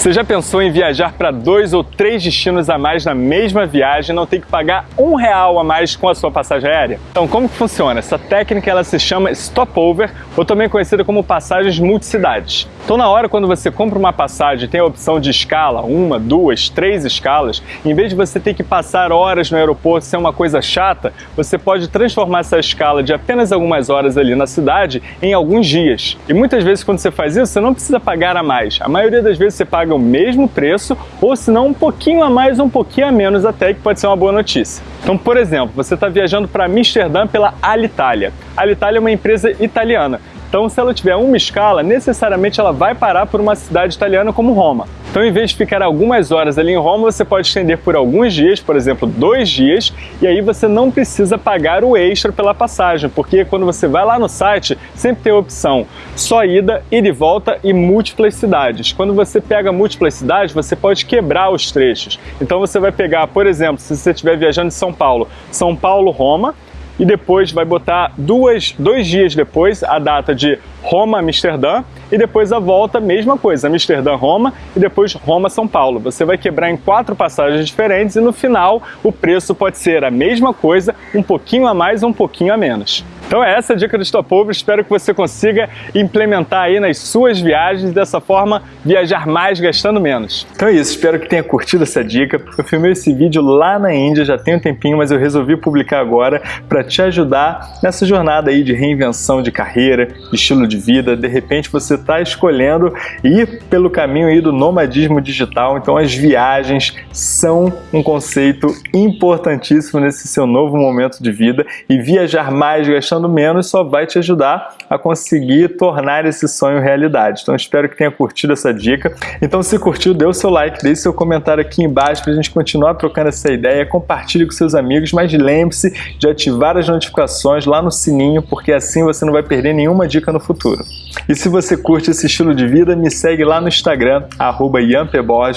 Você já pensou em viajar para dois ou três destinos a mais na mesma viagem e não ter que pagar um real a mais com a sua passagem aérea? Então, como que funciona? Essa técnica ela se chama stopover, ou também conhecida como passagens multicidades. Então, na hora quando você compra uma passagem tem a opção de escala, uma, duas, três escalas, em vez de você ter que passar horas no aeroporto ser uma coisa chata, você pode transformar essa escala de apenas algumas horas ali na cidade em alguns dias. E muitas vezes quando você faz isso, você não precisa pagar a mais. A maioria das vezes você paga o mesmo preço ou se não um pouquinho a mais um pouquinho a menos até, que pode ser uma boa notícia. Então, por exemplo, você está viajando para Amsterdã pela Alitalia. Alitalia é uma empresa italiana então, se ela tiver uma escala, necessariamente ela vai parar por uma cidade italiana como Roma. Então, em vez de ficar algumas horas ali em Roma, você pode estender por alguns dias, por exemplo, dois dias, e aí você não precisa pagar o extra pela passagem, porque quando você vai lá no site, sempre tem a opção só ida, ida e volta e múltiplas cidades. Quando você pega múltiplas cidades, você pode quebrar os trechos. Então, você vai pegar, por exemplo, se você estiver viajando de São Paulo, São Paulo-Roma, e depois vai botar duas, dois dias depois a data de Roma-Amsterdã e depois a volta, mesma coisa, Amsterdã-Roma e depois Roma-São Paulo. Você vai quebrar em quatro passagens diferentes e no final o preço pode ser a mesma coisa, um pouquinho a mais ou um pouquinho a menos. Então é essa a dica do Stopover, espero que você consiga implementar aí nas suas viagens, dessa forma viajar mais gastando menos. Então é isso, espero que tenha curtido essa dica. Eu filmei esse vídeo lá na Índia, já tem um tempinho, mas eu resolvi publicar agora para te ajudar nessa jornada aí de reinvenção de carreira, de estilo de vida. De repente você está escolhendo ir pelo caminho aí do nomadismo digital, então as viagens são um conceito importantíssimo nesse seu novo momento de vida e viajar mais gastando gastando menos só vai te ajudar a conseguir tornar esse sonho realidade. Então espero que tenha curtido essa dica. Então se curtiu, dê o seu like, deixe seu comentário aqui embaixo para a gente continuar trocando essa ideia, compartilhe com seus amigos, mas lembre-se de ativar as notificações lá no sininho, porque assim você não vai perder nenhuma dica no futuro. E se você curte esse estilo de vida, me segue lá no Instagram, arroba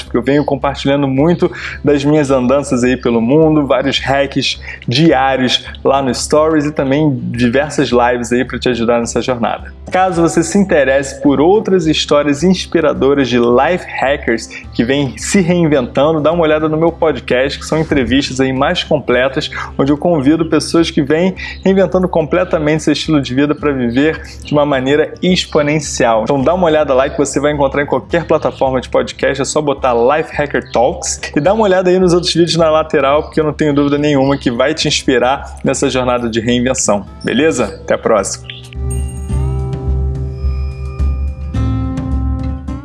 porque eu venho compartilhando muito das minhas andanças aí pelo mundo, vários hacks diários lá no Stories e também diversas lives aí para te ajudar nessa jornada. Caso você se interesse por outras histórias inspiradoras de life hackers que vêm se reinventando, dá uma olhada no meu podcast, que são entrevistas aí mais completas, onde eu convido pessoas que vêm reinventando completamente seu estilo de vida para viver de uma maneira exponencial. Então dá uma olhada lá que você vai encontrar em qualquer plataforma de podcast, é só botar Life Hacker Talks e dá uma olhada aí nos outros vídeos na lateral, porque eu não tenho dúvida nenhuma que vai te inspirar nessa jornada de reinvenção. Beleza? Até a próxima!